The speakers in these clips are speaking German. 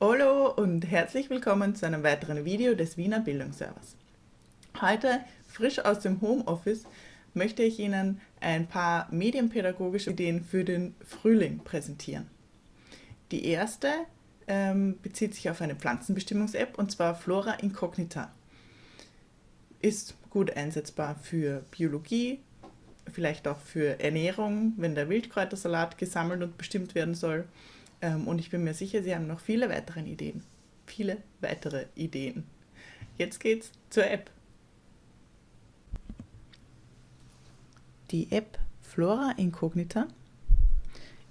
Hallo und herzlich willkommen zu einem weiteren Video des Wiener Bildungsservers. Heute, frisch aus dem Homeoffice, möchte ich Ihnen ein paar medienpädagogische Ideen für den Frühling präsentieren. Die erste ähm, bezieht sich auf eine Pflanzenbestimmungs-App und zwar Flora Incognita. Ist gut einsetzbar für Biologie, vielleicht auch für Ernährung, wenn der Wildkräutersalat gesammelt und bestimmt werden soll und ich bin mir sicher, Sie haben noch viele weitere Ideen. Viele weitere Ideen. Jetzt geht's zur App. Die App Flora Incognita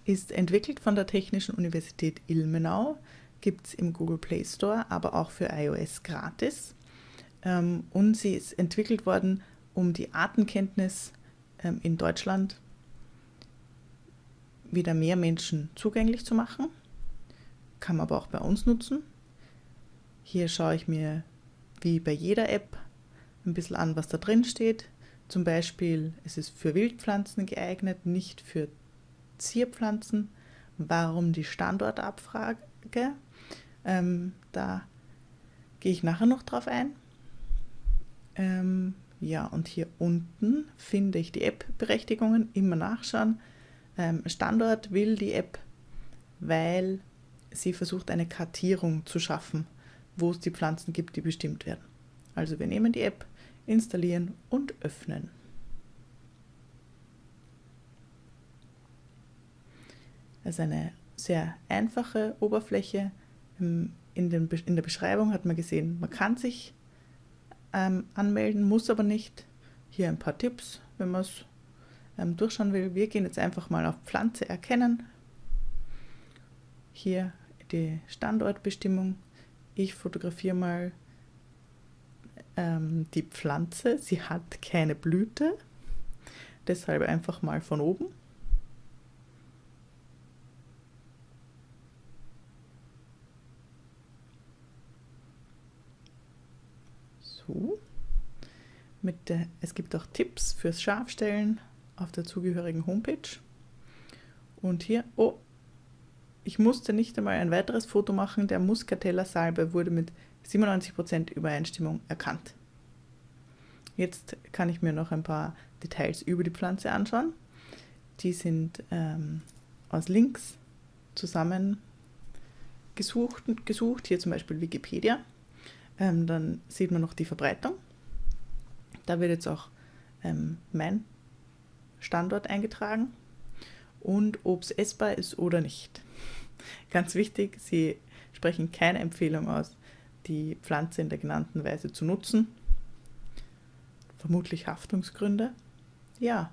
ist entwickelt von der Technischen Universität Ilmenau, gibt es im Google Play Store, aber auch für iOS gratis. Ähm, und sie ist entwickelt worden, um die Artenkenntnis ähm, in Deutschland wieder mehr Menschen zugänglich zu machen. Kann man aber auch bei uns nutzen. Hier schaue ich mir wie bei jeder App ein bisschen an, was da drin steht. Zum Beispiel ist es für Wildpflanzen geeignet, nicht für Zierpflanzen. Warum die Standortabfrage? Ähm, da gehe ich nachher noch drauf ein. Ähm, ja, und hier unten finde ich die App-Berechtigungen. Immer nachschauen. Ähm, Standort will die App, weil sie versucht, eine Kartierung zu schaffen, wo es die Pflanzen gibt, die bestimmt werden. Also wir nehmen die App, installieren und öffnen. Das ist eine sehr einfache Oberfläche. In, den, in der Beschreibung hat man gesehen, man kann sich ähm, anmelden, muss aber nicht. Hier ein paar Tipps, wenn man es ähm, durchschauen will. Wir gehen jetzt einfach mal auf Pflanze erkennen. Hier die Standortbestimmung. Ich fotografiere mal ähm, die Pflanze. Sie hat keine Blüte, deshalb einfach mal von oben. So. Der, es gibt auch Tipps fürs Scharfstellen auf der zugehörigen Homepage. Und hier, oh, ich musste nicht einmal ein weiteres Foto machen, der Muscatella Salbe wurde mit 97% Übereinstimmung erkannt. Jetzt kann ich mir noch ein paar Details über die Pflanze anschauen. Die sind ähm, aus Links zusammen gesucht, gesucht, hier zum Beispiel Wikipedia. Ähm, dann sieht man noch die Verbreitung. Da wird jetzt auch ähm, mein Standort eingetragen und ob es essbar ist oder nicht. Ganz wichtig, Sie sprechen keine Empfehlung aus, die Pflanze in der genannten Weise zu nutzen. Vermutlich Haftungsgründe. Ja,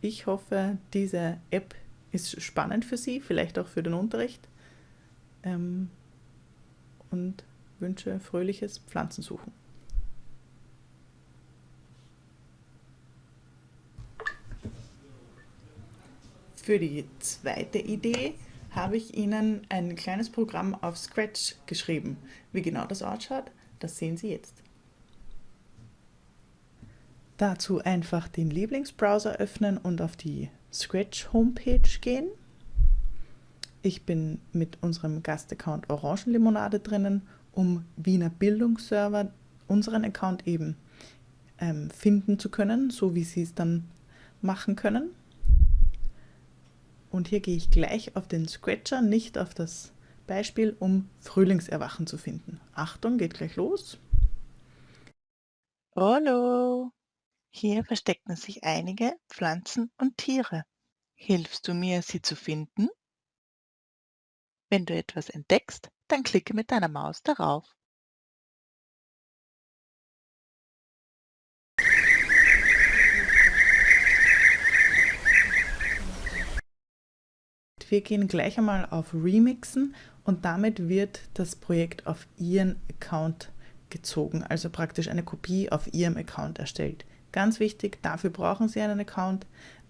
ich hoffe, diese App ist spannend für Sie, vielleicht auch für den Unterricht. Ähm, und wünsche fröhliches Pflanzensuchen. Für die zweite Idee habe ich Ihnen ein kleines Programm auf Scratch geschrieben. Wie genau das ausschaut, das sehen Sie jetzt. Dazu einfach den Lieblingsbrowser öffnen und auf die Scratch Homepage gehen. Ich bin mit unserem Gastaccount Orangenlimonade drinnen, um Wiener Bildungsserver unseren Account eben ähm, finden zu können, so wie Sie es dann machen können. Und hier gehe ich gleich auf den Scratcher, nicht auf das Beispiel, um Frühlingserwachen zu finden. Achtung, geht gleich los. Hallo! Hier verstecken sich einige Pflanzen und Tiere. Hilfst du mir, sie zu finden? Wenn du etwas entdeckst, dann klicke mit deiner Maus darauf. Wir gehen gleich einmal auf Remixen und damit wird das Projekt auf Ihren Account gezogen, also praktisch eine Kopie auf Ihrem Account erstellt. Ganz wichtig, dafür brauchen Sie einen Account.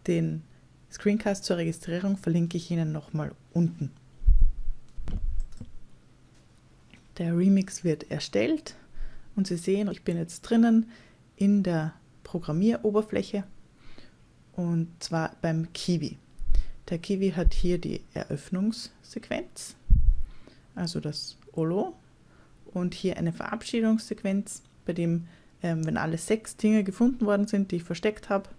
Den Screencast zur Registrierung verlinke ich Ihnen nochmal unten. Der Remix wird erstellt und Sie sehen, ich bin jetzt drinnen in der Programmieroberfläche und zwar beim Kiwi. Der Kiwi hat hier die Eröffnungssequenz, also das Olo und hier eine Verabschiedungssequenz, bei dem, ähm, wenn alle sechs Dinge gefunden worden sind, die ich versteckt habe,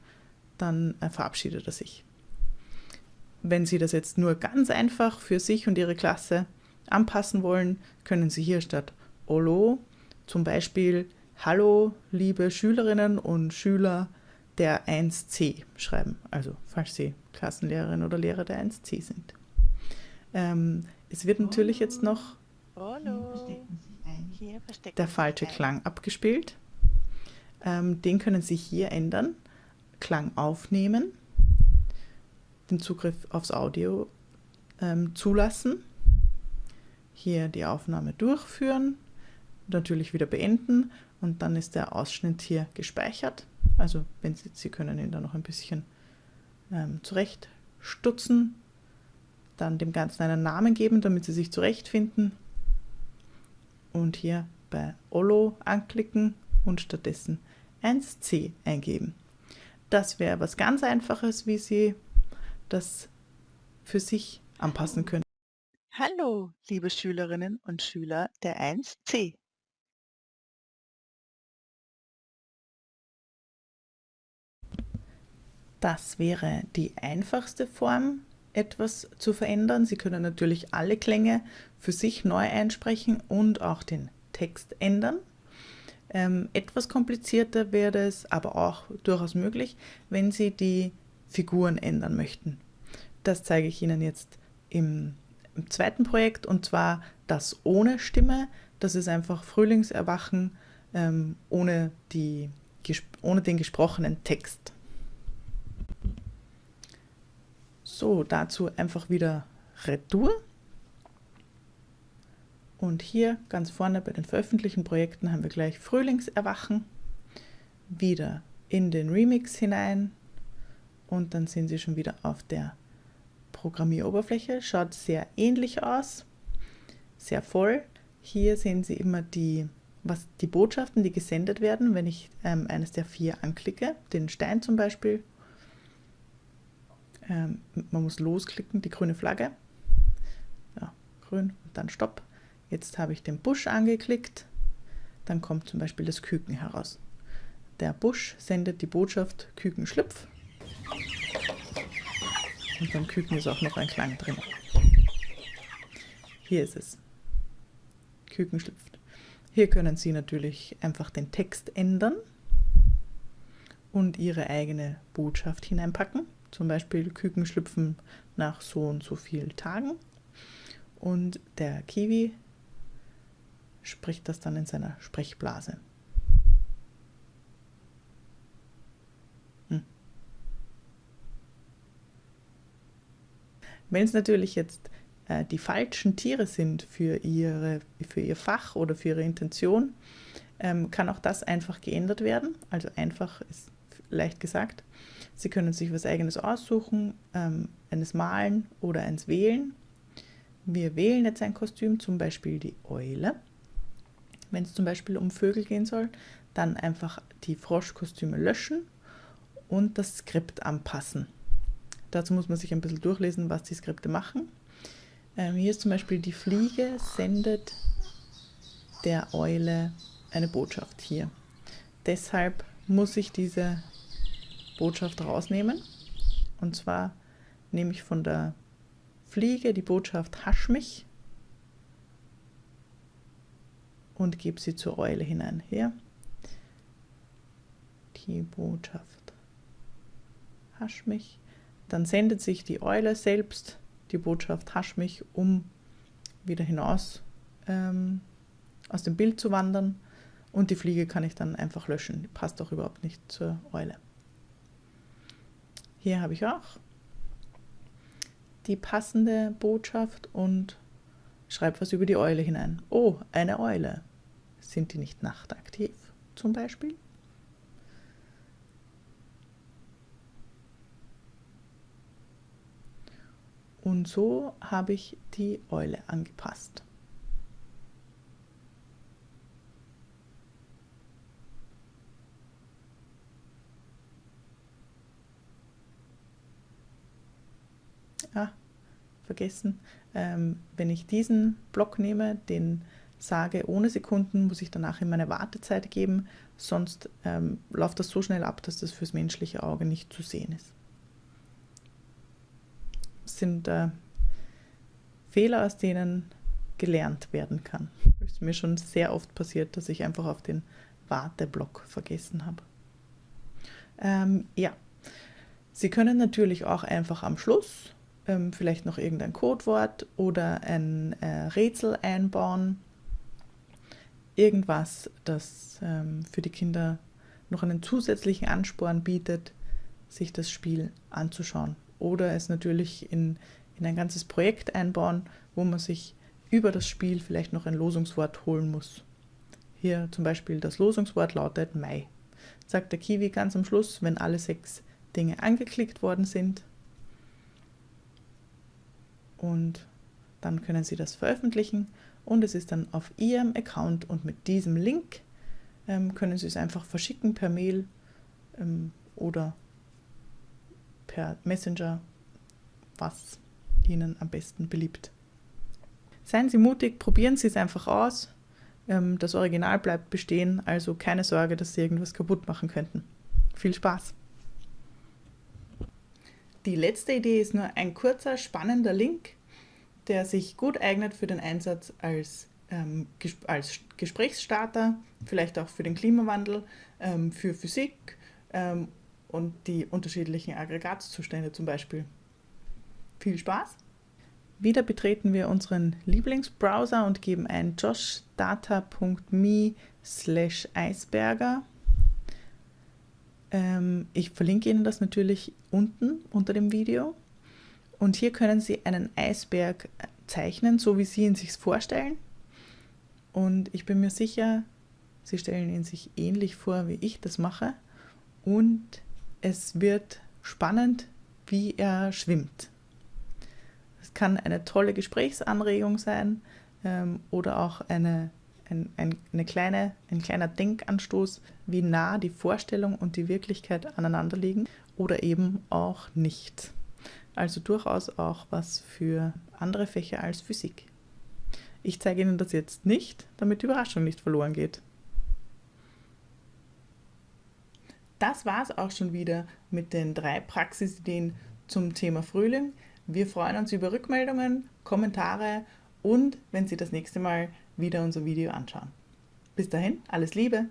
dann äh, verabschiedet er sich. Wenn Sie das jetzt nur ganz einfach für sich und Ihre Klasse anpassen wollen, können Sie hier statt Olo zum Beispiel Hallo, liebe Schülerinnen und Schüler der 1c schreiben, also falls Sie Klassenlehrerin oder Lehrer der 1c sind. Ähm, es wird natürlich jetzt noch der falsche Klang abgespielt. Ähm, den können Sie hier ändern. Klang aufnehmen, den Zugriff aufs Audio ähm, zulassen, hier die Aufnahme durchführen, natürlich wieder beenden und dann ist der Ausschnitt hier gespeichert. Also wenn Sie, Sie können ihn dann noch ein bisschen ähm, zurechtstutzen, dann dem Ganzen einen Namen geben, damit Sie sich zurechtfinden und hier bei Olo anklicken und stattdessen 1c eingeben. Das wäre was ganz Einfaches, wie Sie das für sich anpassen können. Hallo, liebe Schülerinnen und Schüler der 1c. Das wäre die einfachste Form, etwas zu verändern. Sie können natürlich alle Klänge für sich neu einsprechen und auch den Text ändern. Ähm, etwas komplizierter wäre es, aber auch durchaus möglich, wenn Sie die Figuren ändern möchten. Das zeige ich Ihnen jetzt im, im zweiten Projekt und zwar das ohne Stimme. Das ist einfach Frühlingserwachen ähm, ohne, die, ohne den gesprochenen Text. So, dazu einfach wieder Retour. Und hier ganz vorne bei den veröffentlichten Projekten haben wir gleich Frühlingserwachen. Wieder in den Remix hinein und dann sind Sie schon wieder auf der Programmieroberfläche. Schaut sehr ähnlich aus, sehr voll. Hier sehen Sie immer die, was, die Botschaften, die gesendet werden, wenn ich ähm, eines der vier anklicke, den Stein zum Beispiel. Ähm, man muss losklicken, die grüne Flagge. Ja, grün und dann Stopp. Jetzt habe ich den Busch angeklickt, dann kommt zum Beispiel das Küken heraus. Der Busch sendet die Botschaft Küken schlüpf und beim Küken ist auch noch ein Klang drin. Hier ist es. Küken schlüpft. Hier können Sie natürlich einfach den Text ändern und Ihre eigene Botschaft hineinpacken. Zum Beispiel Küken schlüpfen nach so und so vielen Tagen. Und der Kiwi spricht das dann in seiner Sprechblase. Hm. Wenn es natürlich jetzt äh, die falschen Tiere sind für, ihre, für ihr Fach oder für ihre Intention, ähm, kann auch das einfach geändert werden. Also einfach ist leicht gesagt. Sie können sich was eigenes aussuchen, ähm, eines Malen oder eins wählen. Wir wählen jetzt ein Kostüm, zum Beispiel die Eule wenn es zum Beispiel um Vögel gehen soll, dann einfach die Froschkostüme löschen und das Skript anpassen. Dazu muss man sich ein bisschen durchlesen, was die Skripte machen. Ähm, hier ist zum Beispiel die Fliege sendet der Eule eine Botschaft hier. Deshalb muss ich diese Botschaft rausnehmen. Und zwar nehme ich von der Fliege die Botschaft Hasch mich und gebe sie zur Eule hinein. Hier. Die Botschaft. Hasch mich. Dann sendet sich die Eule selbst die Botschaft Hasch mich, um wieder hinaus ähm, aus dem Bild zu wandern. Und die Fliege kann ich dann einfach löschen. Die passt auch überhaupt nicht zur Eule. Hier habe ich auch die passende Botschaft und schreibe was über die Eule hinein. Oh, eine Eule. Sind die nicht nachtaktiv zum Beispiel? Und so habe ich die Eule angepasst. Vergessen. Ähm, wenn ich diesen Block nehme, den sage ohne Sekunden, muss ich danach in meine Wartezeit geben, sonst ähm, läuft das so schnell ab, dass das fürs menschliche Auge nicht zu sehen ist. Das sind äh, Fehler, aus denen gelernt werden kann. Es ist mir schon sehr oft passiert, dass ich einfach auf den Warteblock vergessen habe. Ähm, ja, Sie können natürlich auch einfach am Schluss ähm, vielleicht noch irgendein Codewort oder ein äh, Rätsel einbauen. Irgendwas, das ähm, für die Kinder noch einen zusätzlichen Ansporn bietet, sich das Spiel anzuschauen. Oder es natürlich in, in ein ganzes Projekt einbauen, wo man sich über das Spiel vielleicht noch ein Losungswort holen muss. Hier zum Beispiel das Losungswort lautet Mai. Sagt der Kiwi ganz am Schluss, wenn alle sechs Dinge angeklickt worden sind. Und dann können Sie das veröffentlichen und es ist dann auf Ihrem Account und mit diesem Link ähm, können Sie es einfach verschicken per Mail ähm, oder per Messenger, was Ihnen am besten beliebt. Seien Sie mutig, probieren Sie es einfach aus. Ähm, das Original bleibt bestehen, also keine Sorge, dass Sie irgendwas kaputt machen könnten. Viel Spaß! Die letzte Idee ist nur ein kurzer, spannender Link, der sich gut eignet für den Einsatz als, ähm, als Gesprächsstarter, vielleicht auch für den Klimawandel, ähm, für Physik ähm, und die unterschiedlichen Aggregatzustände zum Beispiel. Viel Spaß! Wieder betreten wir unseren Lieblingsbrowser und geben ein joshdata.me slash eisberger ähm, ich verlinke Ihnen das natürlich unten unter dem Video. Und hier können Sie einen Eisberg zeichnen, so wie Sie ihn sich vorstellen. Und ich bin mir sicher, Sie stellen ihn sich ähnlich vor, wie ich das mache. Und es wird spannend, wie er schwimmt. Es kann eine tolle Gesprächsanregung sein ähm, oder auch eine ein, ein, eine kleine, ein kleiner Denkanstoß, wie nah die Vorstellung und die Wirklichkeit aneinander liegen oder eben auch nicht. Also durchaus auch was für andere Fächer als Physik. Ich zeige Ihnen das jetzt nicht, damit die Überraschung nicht verloren geht. Das war es auch schon wieder mit den drei Praxisideen zum Thema Frühling. Wir freuen uns über Rückmeldungen, Kommentare und wenn Sie das nächste Mal wieder unser Video anschauen. Bis dahin, alles Liebe!